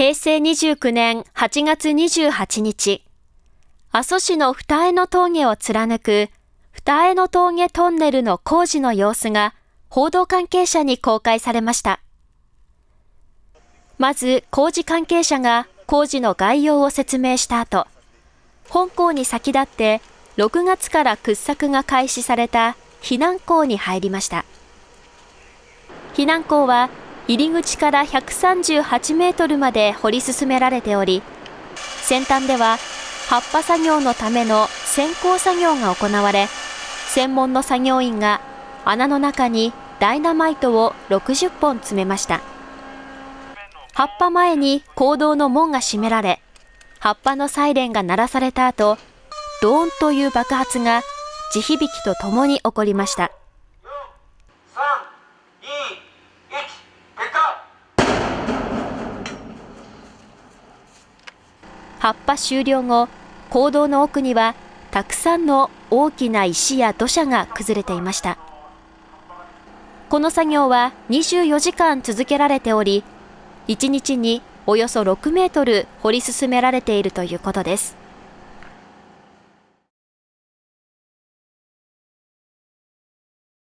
平成29年8月28日、阿蘇市の二重の峠を貫く二重の峠トンネルの工事の様子が報道関係者に公開されました。まず工事関係者が工事の概要を説明した後、本校に先立って6月から掘削が開始された避難校に入りました。避難校は入り口から138メートルまで掘り進められており、先端では葉っぱ作業のための先行作業が行われ、専門の作業員が穴の中にダイナマイトを60本詰めました。葉っぱ前に坑道の門が閉められ、葉っぱのサイレンが鳴らされた後、ドーンという爆発が地響きとともに起こりました。葉っぱ終了後、坑道の奥にはたくさんの大きな石や土砂が崩れていました。この作業は24時間続けられており、1日におよそ6メートル掘り進められているということです。